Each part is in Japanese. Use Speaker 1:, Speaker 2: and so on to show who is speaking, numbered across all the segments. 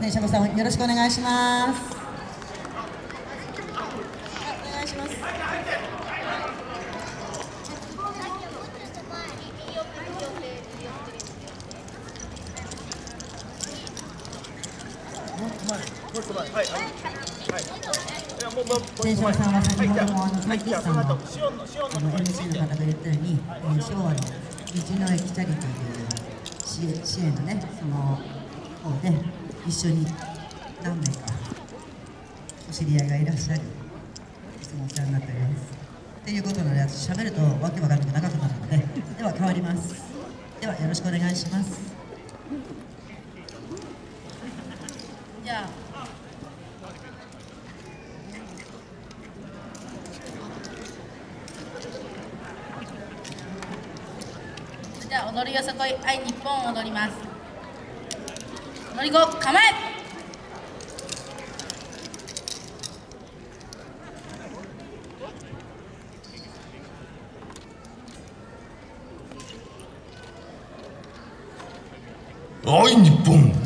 Speaker 1: 電車部さんよろしくお願いします。お願いします。電車部さんは先ほどもあの大吉さんのあの MC の方が言ったように、えー昭和の道の駅チャリティーとい。う支援支援のねその方で一緒に何名かお知り合いがいらっしゃるいつもお世話になっておりますっていうことなので私喋るとわけわかんなく長くなるのででは変わります。ではよろしくお願いします。じゃあ
Speaker 2: じゃあ踊りよさこい愛日本を踊ります。乗り子構え。
Speaker 3: 愛日本「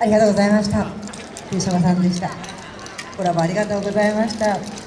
Speaker 1: ありがとうございました。吉岡さんでした。コラボありがとうございました。